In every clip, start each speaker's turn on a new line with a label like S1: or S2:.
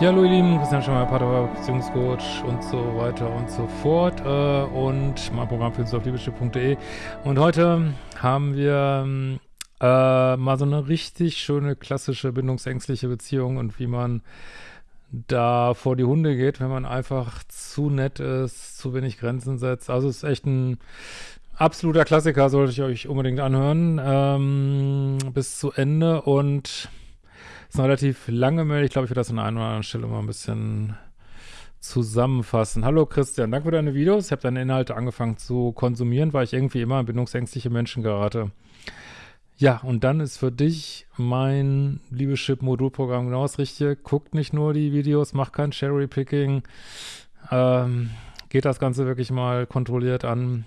S1: Ja, hallo ihr Lieben, Christian Schemmer, Pater, Beziehungscoach und so weiter und so fort äh, und mein Programm für auf liebeschiff.de und heute haben wir äh, mal so eine richtig schöne, klassische, bindungsängstliche Beziehung und wie man da vor die Hunde geht, wenn man einfach zu nett ist, zu wenig Grenzen setzt. Also es ist echt ein absoluter Klassiker, sollte ich euch unbedingt anhören ähm, bis zu Ende und ist eine relativ lange Mail. Ich glaube, ich werde das an einer oder anderen Stelle mal ein bisschen zusammenfassen. Hallo Christian, danke für deine Videos. Ich habe deine Inhalte angefangen zu konsumieren, weil ich irgendwie immer an bindungsängstliche Menschen gerate. Ja, und dann ist für dich mein Liebeschip-Modulprogramm genau das Richtige. Guckt nicht nur die Videos, macht kein Cherry-Picking. Ähm, geht das Ganze wirklich mal kontrolliert an.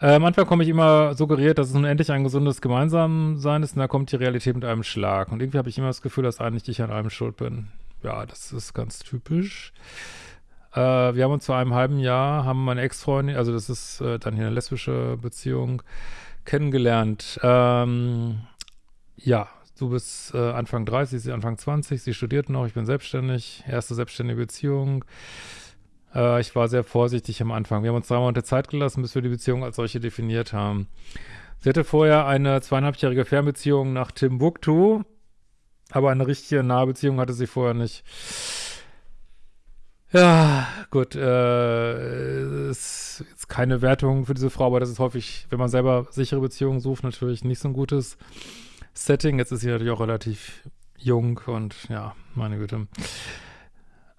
S1: Äh, manchmal komme ich immer suggeriert, dass es nun endlich ein gesundes Gemeinsamsein ist und da kommt die Realität mit einem Schlag. Und irgendwie habe ich immer das Gefühl, dass eigentlich ich an allem schuld bin. Ja, das ist ganz typisch. Äh, wir haben uns vor einem halben Jahr, haben meine Ex-Freundin, also das ist äh, dann hier eine lesbische Beziehung, kennengelernt. Ähm, ja, du bist äh, Anfang 30, sie Anfang 20, sie studiert noch, ich bin selbstständig, erste selbstständige Beziehung. Äh, ich war sehr vorsichtig am Anfang. Wir haben uns drei Monate Zeit gelassen, bis wir die Beziehung als solche definiert haben. Sie hatte vorher eine zweieinhalbjährige Fernbeziehung nach Timbuktu, aber eine richtige nahe Beziehung hatte sie vorher nicht. Ja, gut, äh, ist jetzt keine Wertung für diese Frau, aber das ist häufig, wenn man selber sichere Beziehungen sucht, natürlich nicht so ein gutes Setting. Jetzt ist sie natürlich auch relativ jung und ja, meine Güte.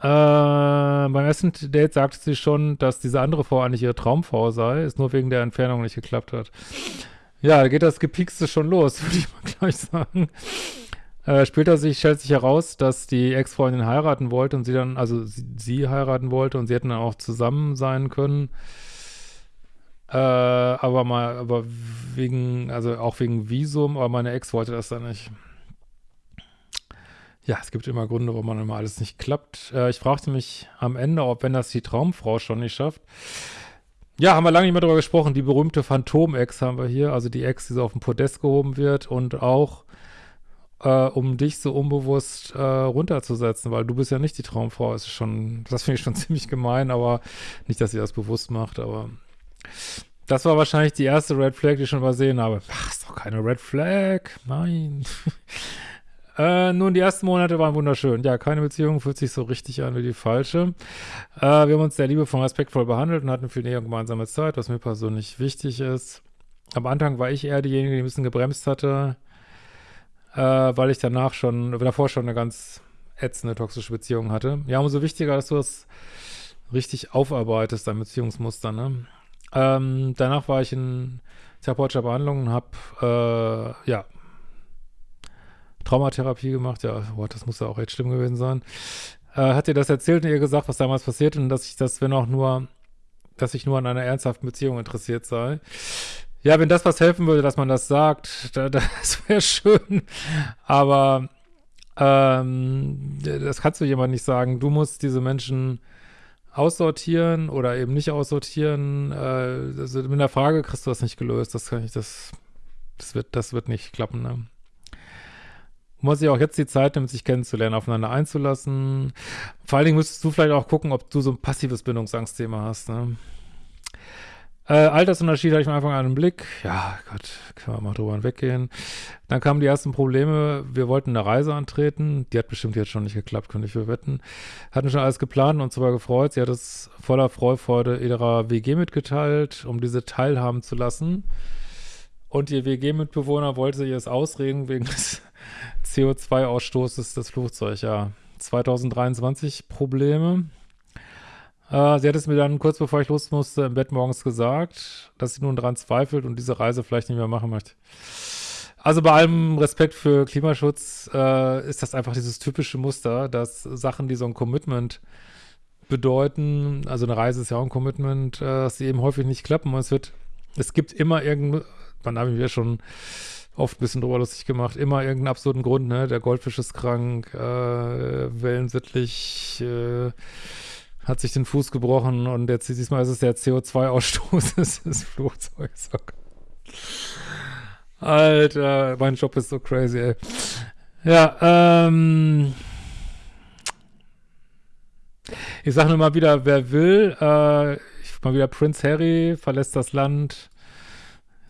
S1: Äh, beim ersten Date sagte sie schon, dass diese andere Frau eigentlich ihre Traumfrau sei, es nur wegen der Entfernung nicht geklappt hat. Ja, da geht das Gepiekste schon los, würde ich mal gleich sagen. Äh, später sich, stellt sich heraus, dass die Ex-Freundin heiraten wollte und sie dann, also sie, sie, heiraten wollte und sie hätten dann auch zusammen sein können. Äh, aber mal, aber wegen, also auch wegen Visum, aber meine Ex wollte das dann nicht. Ja, es gibt immer Gründe, warum man immer alles nicht klappt. Äh, ich fragte mich am Ende, ob wenn das die Traumfrau schon nicht schafft. Ja, haben wir lange nicht mehr darüber gesprochen. Die berühmte Phantom-Ex haben wir hier, also die Ex, die so auf dem Podest gehoben wird und auch äh, um dich so unbewusst äh, runterzusetzen, weil du bist ja nicht die Traumfrau. Das das finde ich schon ziemlich gemein, aber nicht, dass sie das bewusst macht, aber das war wahrscheinlich die erste Red Flag, die ich schon übersehen habe. Ach, ist doch keine Red Flag. Nein. Äh, nun, die ersten Monate waren wunderschön. Ja, keine Beziehung fühlt sich so richtig an wie die falsche. Äh, wir haben uns sehr liebevoll und respektvoll behandelt und hatten viel Nähe und gemeinsame Zeit, was mir persönlich wichtig ist. Am Anfang war ich eher diejenige, die ein bisschen gebremst hatte, äh, weil ich danach schon, davor schon eine ganz ätzende toxische Beziehung hatte. Ja, umso wichtiger, dass du das richtig aufarbeitest, dein Beziehungsmuster, ne? Ähm, danach war ich in therapeutischer Behandlung und habe, äh, ja, Traumatherapie gemacht. Ja, boah, das muss ja auch echt schlimm gewesen sein. Äh, hat ihr das erzählt und ihr gesagt, was damals passiert und dass ich das, wenn auch nur, dass ich nur an einer ernsthaften Beziehung interessiert sei. Ja, wenn das was helfen würde, dass man das sagt, da, das wäre schön. Aber ähm, das kannst du jemand nicht sagen. Du musst diese Menschen aussortieren oder eben nicht aussortieren. Äh, also mit der Frage kriegst du das nicht gelöst. Das kann ich, das, das wird, das wird nicht klappen, ne? Muss sich auch jetzt die Zeit nehmen, sich kennenzulernen, aufeinander einzulassen. Vor allen Dingen müsstest du vielleicht auch gucken, ob du so ein passives Bindungsangstthema hast. Ne? Äh, Altersunterschied hatte ich am Anfang einen Blick. Ja, Gott, können wir mal drüber hinweggehen. Dann kamen die ersten Probleme. Wir wollten eine Reise antreten. Die hat bestimmt jetzt schon nicht geklappt, könnte ich für wetten. Hatten schon alles geplant und zwar gefreut. Sie hat es voller Freufreude ihrer WG mitgeteilt, um diese teilhaben zu lassen. Und ihr WG-Mitbewohner wollte ihr es ausreden wegen des CO2-Ausstoßes des Flugzeugs. Ja, 2023 Probleme. Äh, sie hat es mir dann kurz bevor ich los musste im Bett morgens gesagt, dass sie nun daran zweifelt und diese Reise vielleicht nicht mehr machen möchte. Also bei allem Respekt für Klimaschutz äh, ist das einfach dieses typische Muster, dass Sachen, die so ein Commitment bedeuten, also eine Reise ist ja auch ein Commitment, äh, dass sie eben häufig nicht klappen und es wird, es gibt immer irgendein man habe ich mir schon oft ein bisschen drüber lustig gemacht, immer irgendeinen absurden Grund, ne? Der Goldfisch ist krank, äh, wellensittlich, äh, hat sich den Fuß gebrochen und jetzt diesmal ist es der CO2-Ausstoß des Flugzeugs. Alter, mein Job ist so crazy, ey. Ja, ähm, Ich sage nur mal wieder, wer will, äh, mal wieder Prince Harry verlässt das Land.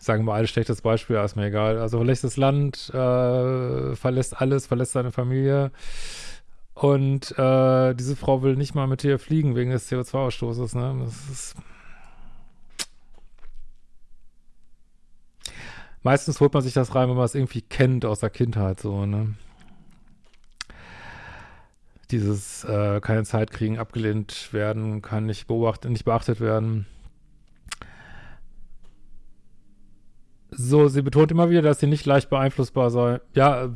S1: Sagen wir mal ein schlechtes Beispiel, ist mir egal. Also verlässt das Land, äh, verlässt alles, verlässt seine Familie. Und äh, diese Frau will nicht mal mit dir fliegen wegen des CO2-Ausstoßes. Ne? Das ist Meistens holt man sich das rein, wenn man es irgendwie kennt aus der Kindheit, so, ne? Dieses äh, keine Zeit kriegen, abgelehnt werden, kann nicht beobachtet, nicht beachtet werden. So, sie betont immer wieder, dass sie nicht leicht beeinflussbar sei. Ja,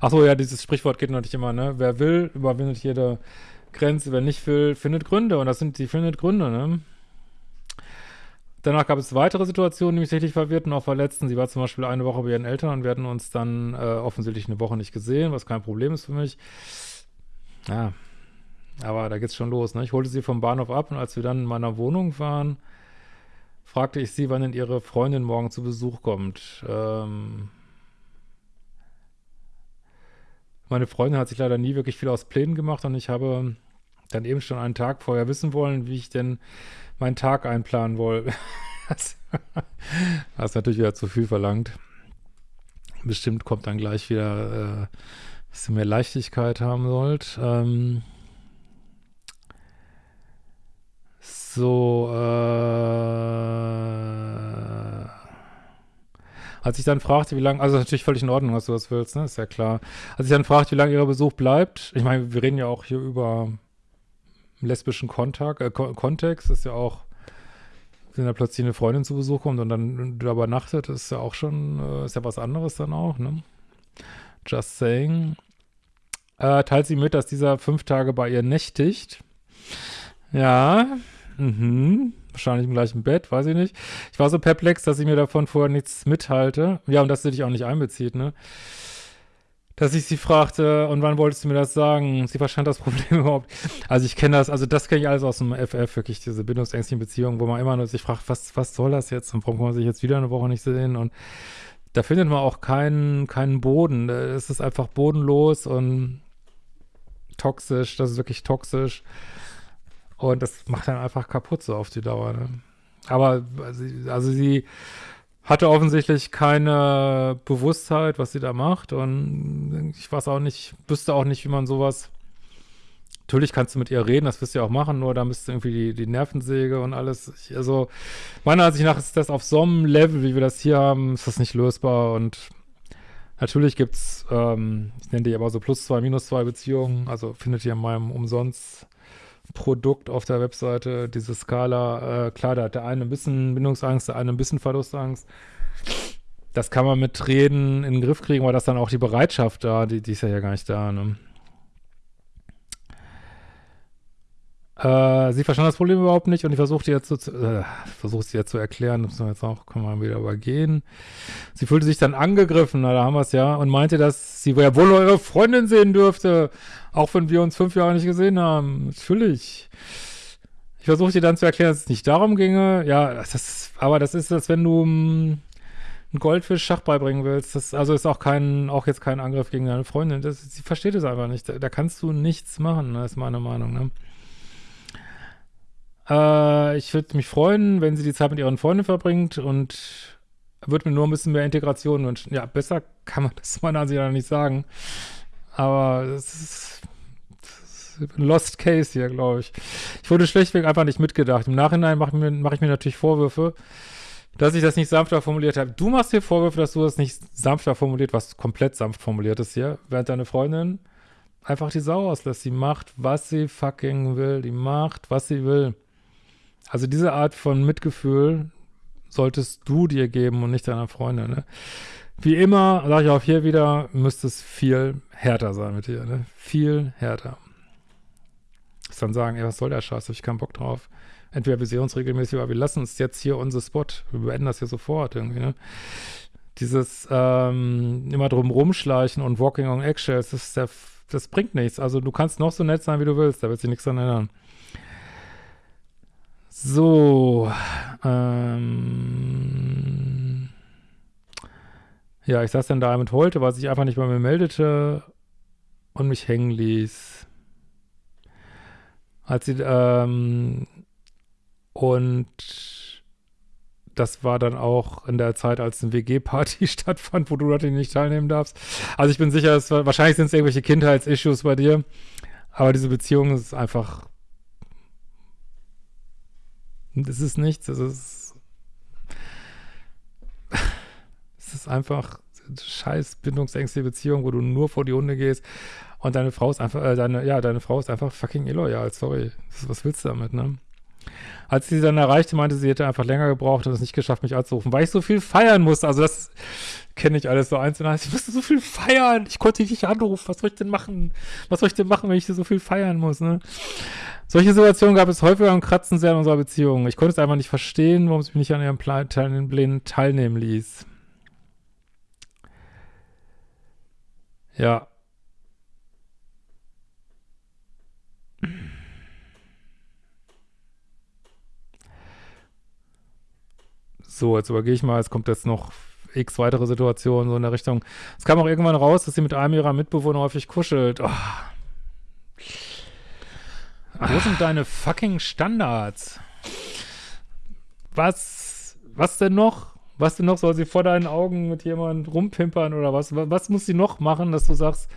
S1: ach so, ja, dieses Sprichwort geht nicht immer, ne? Wer will, überwindet jede Grenze. Wer nicht will, findet Gründe. Und das sind, die findet Gründe, ne? Danach gab es weitere Situationen, die mich richtig verwirrten, auch verletzten. Sie war zum Beispiel eine Woche bei ihren Eltern und wir hatten uns dann äh, offensichtlich eine Woche nicht gesehen, was kein Problem ist für mich. Ja, aber da geht's schon los. Ne? Ich holte sie vom Bahnhof ab und als wir dann in meiner Wohnung waren, fragte ich sie, wann denn ihre Freundin morgen zu Besuch kommt. Ähm meine Freundin hat sich leider nie wirklich viel aus Plänen gemacht und ich habe dann eben schon einen Tag vorher wissen wollen, wie ich denn meinen Tag einplanen wollte. das, ist natürlich wieder zu viel verlangt. Bestimmt kommt dann gleich wieder, äh, dass ihr mehr Leichtigkeit haben sollt. Ähm, so, äh, als ich dann fragte, wie lange, also natürlich völlig in Ordnung, was du das willst, ne? Ist ja klar. Als ich dann fragte, wie lange ihr Besuch bleibt, ich meine, wir reden ja auch hier über lesbischen Kontakt, äh, Kontext, ist ja auch, wenn da plötzlich eine Freundin zu Besuch kommt und dann da übernachtet, ist ja auch schon, äh, ist ja was anderes dann auch, ne? Just saying. Äh, teilt sie mit, dass dieser fünf Tage bei ihr nächtigt. Ja, mhm. Wahrscheinlich im gleichen Bett, weiß ich nicht. Ich war so perplex, dass ich mir davon vorher nichts mithalte. Ja, und dass sie dich auch nicht einbezieht, ne? dass ich sie fragte, und wann wolltest du mir das sagen? Sie verstand das Problem überhaupt. Also ich kenne das, also das kenne ich alles aus dem FF, wirklich diese bindungsängstlichen Beziehungen, wo man immer nur sich fragt, was, was soll das jetzt? Und warum kann man sich jetzt wieder eine Woche nicht sehen? Und da findet man auch keinen, keinen Boden. Es ist einfach bodenlos und toxisch, das ist wirklich toxisch. Und das macht dann einfach kaputt so auf die Dauer. Ne? Aber also, sie hatte offensichtlich keine Bewusstheit, was sie da macht und ich weiß auch nicht, wüsste auch nicht, wie man sowas Natürlich kannst du mit ihr reden, das wirst du ja auch machen, nur da müsste irgendwie die, die Nervensäge und alles. Ich, also, meiner Ansicht nach ist das auf so einem Level, wie wir das hier haben, ist das nicht lösbar und natürlich gibt's, ähm, ich nenne die aber so plus zwei, minus zwei Beziehungen, also findet ihr in meinem umsonst Produkt auf der Webseite, diese Skala, äh, klar, da hat der eine ein bisschen Bindungsangst, der eine ein bisschen Verlustangst. Das kann man mit Reden in den Griff kriegen, weil das dann auch die Bereitschaft da, die, die ist ja ja gar nicht da, ne? Äh, sie verstand das Problem überhaupt nicht und ich versuchte jetzt zu, äh, versuche sie jetzt zu erklären, das müssen wir jetzt auch, können wir wieder übergehen. Sie fühlte sich dann angegriffen, na, da haben wir es ja, und meinte, dass sie ja wohl ihre Freundin sehen dürfte, auch wenn wir uns fünf Jahre nicht gesehen haben. Natürlich. Ich versuchte dann zu erklären, dass es nicht darum ginge. Ja, das aber das ist, als wenn du um, einen Goldfisch Schach beibringen willst. Das also ist auch kein, auch jetzt kein Angriff gegen deine Freundin. Das, sie versteht es einfach nicht. Da, da kannst du nichts machen, das ist meine Meinung, ne? Äh, ich würde mich freuen, wenn sie die Zeit mit ihren Freunden verbringt und würde mir nur ein bisschen mehr Integration wünschen. Ja, besser kann man das meiner Ansicht nach nicht sagen. Aber es ist, ist ein Lost Case hier, glaube ich. Ich wurde schlechtweg einfach nicht mitgedacht. Im Nachhinein mache ich, mach ich mir natürlich Vorwürfe, dass ich das nicht sanfter formuliert habe. Du machst dir Vorwürfe, dass du das nicht sanfter formuliert, was komplett sanft formuliert ist hier, während deine Freundin einfach die Sau auslässt. Sie macht, was sie fucking will. Die macht, was sie will. Also diese Art von Mitgefühl solltest du dir geben und nicht deiner Freundin, ne? Wie immer, sage ich auch hier wieder, müsste es viel härter sein mit dir, ne? Viel härter. Ist dann sagen, ey, was soll der Scheiß, hab ich keinen Bock drauf. Entweder wir sehen uns regelmäßig, aber wir lassen uns jetzt hier unser Spot. Wir beenden das hier sofort irgendwie, ne? Dieses ähm, immer drum rumschleichen und Walking on Eggshells, das, der, das bringt nichts. Also du kannst noch so nett sein, wie du willst, da wird sich nichts dran ändern. So, ähm, ja, ich saß dann da mit Holte, weil sich einfach nicht bei mir meldete und mich hängen ließ. Als sie, ähm, und das war dann auch in der Zeit, als eine WG-Party stattfand, wo du natürlich nicht teilnehmen darfst. Also ich bin sicher, war, wahrscheinlich sind es irgendwelche Kindheitsissues bei dir, aber diese Beziehung ist einfach, es ist nichts, es ist, es ist einfach scheiß bindungsängstliche Beziehung, wo du nur vor die Hunde gehst und deine Frau ist einfach, äh, deine, ja, deine Frau ist einfach fucking illoyal, sorry. Was willst du damit, ne? Als sie dann erreichte, meinte sie, hätte einfach länger gebraucht und es nicht geschafft, mich anzurufen, weil ich so viel feiern musste. Also das kenne ich alles so eins. Ich musste so viel feiern. Ich konnte dich nicht anrufen. Was soll ich denn machen? Was soll ich denn machen, wenn ich so viel feiern muss, ne? Solche Situationen gab es häufiger und kratzen sehr in unserer Beziehung. Ich konnte es einfach nicht verstehen, warum sie mich nicht an ihrem Plan teilnehmen, teilnehmen ließ. Ja. So, jetzt übergehe ich mal, es kommt jetzt noch x weitere Situationen so in der Richtung. Es kam auch irgendwann raus, dass sie mit einem ihrer Mitbewohner häufig kuschelt. Oh. Wo sind deine fucking Standards? Was, was denn noch? Was denn noch? Soll sie vor deinen Augen mit jemandem rumpimpern oder was? Was muss sie noch machen, dass du sagst,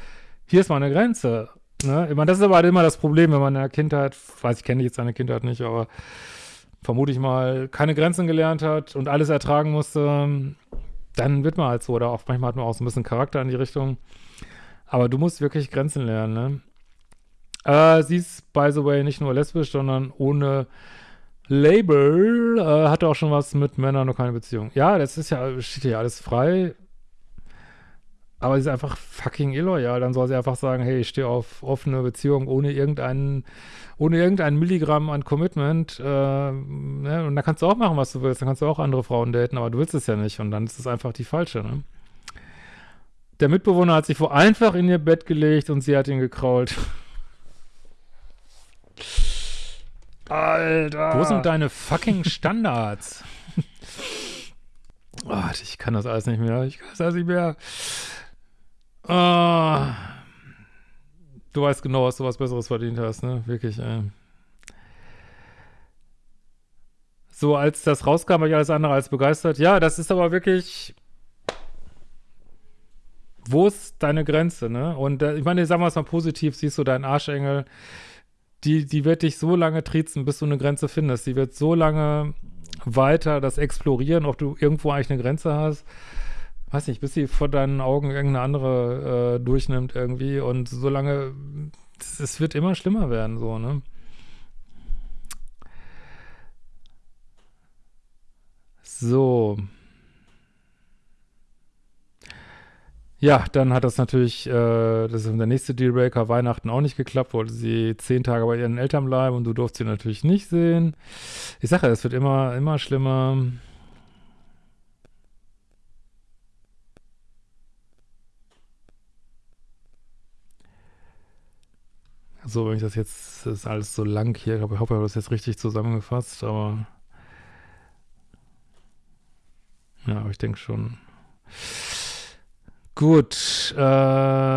S1: hier ist meine Grenze? Ne? Ich meine, das ist aber halt immer das Problem, wenn man in der Kindheit, weiß ich, kenne jetzt seine Kindheit nicht, aber vermute ich mal, keine Grenzen gelernt hat und alles ertragen musste, dann wird man halt so. Oder auch manchmal hat man auch so ein bisschen Charakter in die Richtung. Aber du musst wirklich Grenzen lernen, ne? Äh, sie ist, by the way, nicht nur lesbisch, sondern ohne Label. Äh, hatte auch schon was mit Männern und keine Beziehung. Ja, das ist ja, steht ja alles frei. Aber sie ist einfach fucking illoyal. Dann soll sie einfach sagen, hey, ich stehe auf offene Beziehung ohne irgendeinen, ohne irgendein Milligramm an Commitment. Äh, ne? Und dann kannst du auch machen, was du willst. Dann kannst du auch andere Frauen daten, aber du willst es ja nicht. Und dann ist es einfach die falsche, ne? Der Mitbewohner hat sich vor einfach in ihr Bett gelegt und sie hat ihn gekrault. Alter. Wo sind deine fucking Standards? oh, ich kann das alles nicht mehr. Ich kann das alles nicht mehr. Oh. Du weißt genau, was du was Besseres verdient hast, ne? Wirklich, ey. So, als das rauskam, war ich alles andere als begeistert. Ja, das ist aber wirklich. Wo ist deine Grenze, ne? Und äh, ich meine, sagen wir es mal positiv, siehst du deinen Arschengel, die, die wird dich so lange triezen, bis du eine Grenze findest. Die wird so lange weiter das explorieren, ob du irgendwo eigentlich eine Grenze hast weiß nicht, bis sie vor deinen Augen irgendeine andere äh, durchnimmt irgendwie und solange, es wird immer schlimmer werden, so, ne? So. Ja, dann hat das natürlich, äh, das ist der nächste Dealbreaker, Weihnachten auch nicht geklappt, wollte sie zehn Tage bei ihren Eltern bleiben und du durfst sie natürlich nicht sehen. Ich sage es wird immer, immer schlimmer. So, wenn ich das jetzt, das ist alles so lang hier, ich hoffe, ich habe das jetzt richtig zusammengefasst, aber ja, aber ich denke schon. Gut, ähm,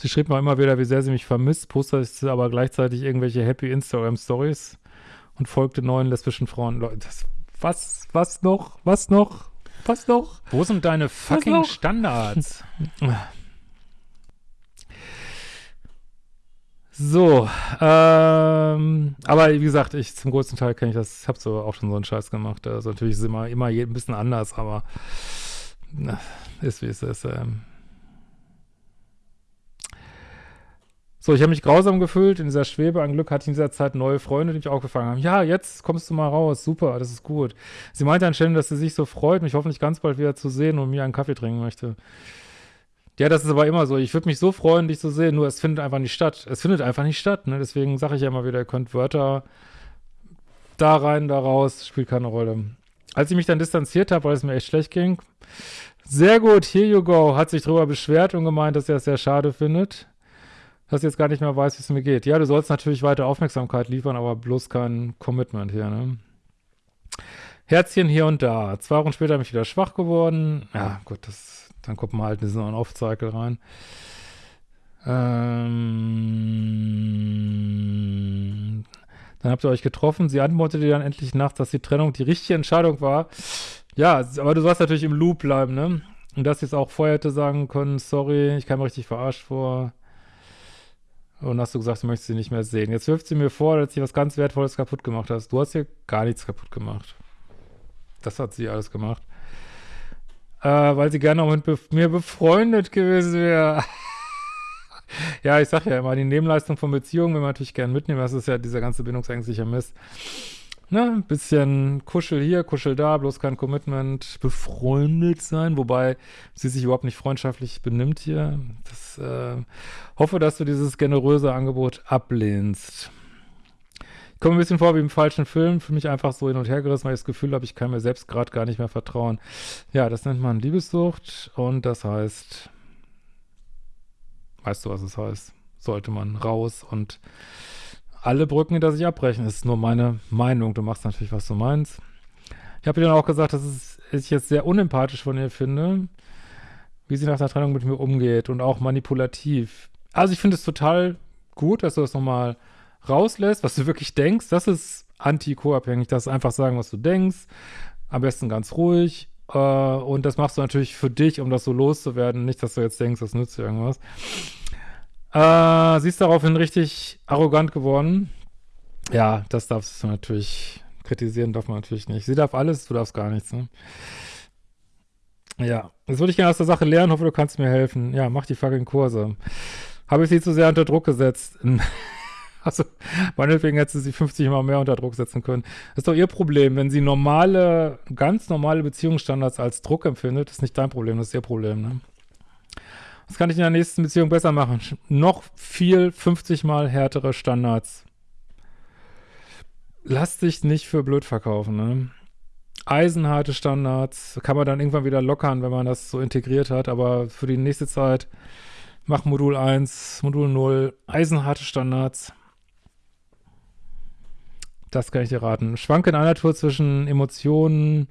S1: Sie schrieb mir immer wieder, wie sehr sie mich vermisst, postete aber gleichzeitig irgendwelche happy Instagram-Stories und folgte neuen lesbischen Frauen. Leute, das, was, was noch, was noch? Was noch? Wo sind deine fucking Standards? So, ähm, aber wie gesagt, ich zum größten Teil kenne ich das, ich habe so auch schon so einen Scheiß gemacht. Also natürlich ist es immer, immer ein bisschen anders, aber na, ist wie es ist. Ähm. So, ich habe mich grausam gefühlt in dieser Schwebe. An Glück hatte ich in dieser Zeit neue Freunde, die mich auch gefangen haben. Ja, jetzt kommst du mal raus. Super, das ist gut. Sie meinte anstelle, dass sie sich so freut, mich hoffentlich ganz bald wieder zu sehen und mir einen Kaffee trinken möchte. Ja, das ist aber immer so. Ich würde mich so freuen, dich zu sehen, nur es findet einfach nicht statt. Es findet einfach nicht statt. Ne? Deswegen sage ich ja immer wieder, ihr könnt Wörter da rein, da raus, spielt keine Rolle. Als ich mich dann distanziert habe, weil es mir echt schlecht ging, sehr gut, here you go, hat sich darüber beschwert und gemeint, dass er es sehr schade findet dass ich jetzt gar nicht mehr weiß, wie es mir geht. Ja, du sollst natürlich weiter Aufmerksamkeit liefern, aber bloß kein Commitment hier, ne? Herzchen hier und da. Zwei Wochen später bin ich wieder schwach geworden. Ja, gut, das, dann kommt man halt diesen On-Off-Cycle rein. Ähm, dann habt ihr euch getroffen. Sie antwortete dann endlich nachts, dass die Trennung die richtige Entscheidung war. Ja, aber du sollst natürlich im Loop bleiben, ne? Und dass sie es auch vorher hätte sagen können, sorry, ich kam richtig verarscht vor. Und hast du gesagt, du möchtest sie nicht mehr sehen. Jetzt wirft sie mir vor, dass sie was ganz Wertvolles kaputt gemacht hast. Du hast hier gar nichts kaputt gemacht. Das hat sie alles gemacht. Äh, weil sie gerne auch mit be mir befreundet gewesen wäre. ja, ich sag ja immer, die Nebenleistung von Beziehungen will man natürlich gerne mitnehmen. Das ist ja dieser ganze bindungsängstliche Mist. Ne, bisschen Kuschel hier, Kuschel da, bloß kein Commitment, befreundet sein, wobei sie sich überhaupt nicht freundschaftlich benimmt hier. Das, äh, hoffe, dass du dieses generöse Angebot ablehnst. Komme ein bisschen vor wie im falschen Film, für mich einfach so hin und her gerissen, weil ich das Gefühl habe, ich kann mir selbst gerade gar nicht mehr vertrauen. Ja, das nennt man Liebessucht und das heißt, weißt du, was es heißt? Sollte man raus und alle Brücken hinter sich abbrechen. Das ist nur meine Meinung. Du machst natürlich, was du meinst. Ich habe dir dann auch gesagt, dass ich jetzt sehr unempathisch von ihr finde, wie sie nach der Trennung mit mir umgeht und auch manipulativ. Also ich finde es total gut, dass du das nochmal rauslässt, was du wirklich denkst. Das ist anti-co-abhängig. Das ist einfach sagen, was du denkst. Am besten ganz ruhig. Äh, und das machst du natürlich für dich, um das so loszuwerden. Nicht, dass du jetzt denkst, das nützt dir irgendwas. Äh, sie ist daraufhin richtig arrogant geworden. Ja, das darfst du natürlich kritisieren, darf man natürlich nicht. Sie darf alles, du darfst gar nichts, ne? Ja, jetzt würde ich gerne aus der Sache lernen, hoffe, du kannst mir helfen. Ja, mach die fucking Kurse. Habe ich sie zu sehr unter Druck gesetzt? also, meinetwegen hätte sie sie 50 Mal mehr unter Druck setzen können. Das ist doch ihr Problem. Wenn sie normale, ganz normale Beziehungsstandards als Druck empfindet, ist nicht dein Problem, das ist ihr Problem, ne? Was kann ich in der nächsten Beziehung besser machen? Noch viel 50 mal härtere Standards. Lass dich nicht für blöd verkaufen, ne? Eisenharte Standards kann man dann irgendwann wieder lockern, wenn man das so integriert hat, aber für die nächste Zeit mach Modul 1, Modul 0, eisenharte Standards. Das kann ich dir raten. Schwanke in einer Tour zwischen Emotionen,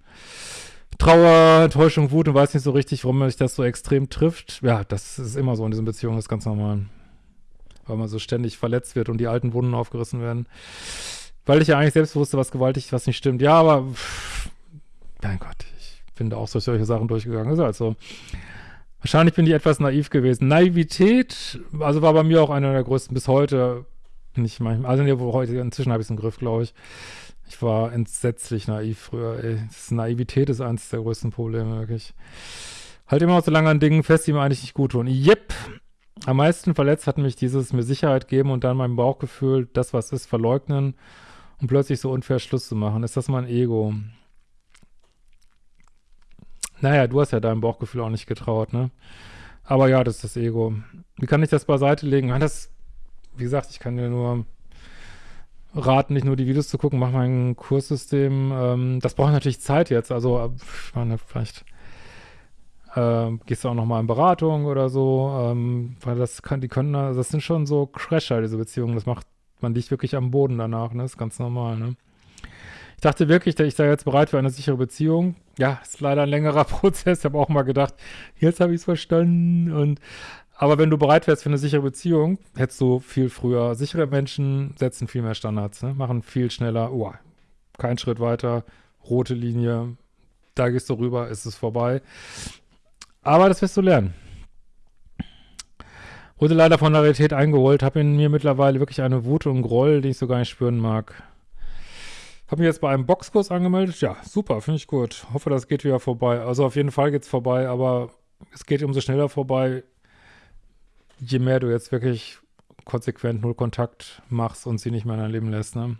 S1: Trauer, Enttäuschung, Wut und weiß nicht so richtig, warum sich das so extrem trifft. Ja, das ist immer so in diesen Beziehungen, das ist ganz normal. Weil man so ständig verletzt wird und die alten Wunden aufgerissen werden. Weil ich ja eigentlich selbst wusste, was gewaltig, was nicht stimmt. Ja, aber pff, mein Gott, ich bin da auch durch solche Sachen durchgegangen. Ist halt so. Wahrscheinlich bin ich etwas naiv gewesen. Naivität, also war bei mir auch einer der größten bis heute. Nicht manchmal, also nee, heute, inzwischen habe ich es im Griff, glaube ich. Ich war entsetzlich naiv früher, ey. Das Naivität ist eines der größten Probleme, wirklich. Halt immer noch so lange an Dingen fest, die mir eigentlich nicht gut tun. Yep. Am meisten verletzt hat mich dieses mir Sicherheit geben und dann mein Bauchgefühl, das was ist, verleugnen und plötzlich so unfair Schluss zu machen. Ist das mein Ego? Naja, du hast ja deinem Bauchgefühl auch nicht getraut, ne? Aber ja, das ist das Ego. Wie kann ich das beiseite legen? Das, wie gesagt, ich kann dir nur raten, nicht nur die Videos zu gucken, mach mal ein Kurssystem. Ähm, das braucht natürlich Zeit jetzt. Also, ich meine, vielleicht äh, gehst du auch noch mal in Beratung oder so, ähm, weil das kann, die können, das sind schon so Crasher, diese Beziehungen. Das macht, man liegt wirklich am Boden danach, ne? Das ist ganz normal, ne? Ich dachte wirklich, ich da jetzt bereit für eine sichere Beziehung. Ja, ist leider ein längerer Prozess. Ich habe auch mal gedacht, jetzt habe ich es verstanden und aber wenn du bereit wärst für eine sichere Beziehung, hättest du viel früher. Sichere Menschen setzen viel mehr Standards, ne? machen viel schneller. Oh, kein Schritt weiter, rote Linie, da gehst du rüber, ist es vorbei. Aber das wirst du lernen. Wurde leider von der Realität eingeholt, habe in mir mittlerweile wirklich eine Wut und Groll, den ich so gar nicht spüren mag. Habe mich jetzt bei einem Boxkurs angemeldet. Ja, super, finde ich gut. Hoffe, das geht wieder vorbei. Also auf jeden Fall geht es vorbei, aber es geht umso schneller vorbei, je mehr du jetzt wirklich konsequent null Kontakt machst und sie nicht mehr in dein Leben lässt, ne?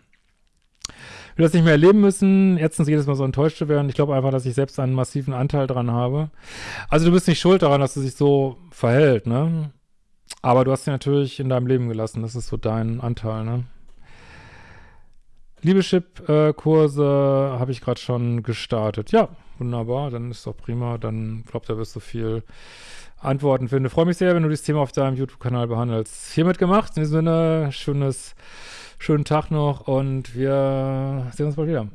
S1: Ich will das nicht mehr erleben müssen, erstens jedes Mal so enttäuscht zu werden. Ich glaube einfach, dass ich selbst einen massiven Anteil dran habe. Also du bist nicht schuld daran, dass sie sich so verhält, ne? Aber du hast sie natürlich in deinem Leben gelassen. Das ist so dein Anteil, ne? Liebeschip-Kurse äh, habe ich gerade schon gestartet. Ja, wunderbar, dann ist doch prima. Dann glaubt, da wirst du viel Antworten finde. Freue mich sehr, wenn du dieses Thema auf deinem YouTube-Kanal behandelst. Hiermit gemacht. In diesem Sinne, schönes, schönen Tag noch und wir sehen uns bald wieder.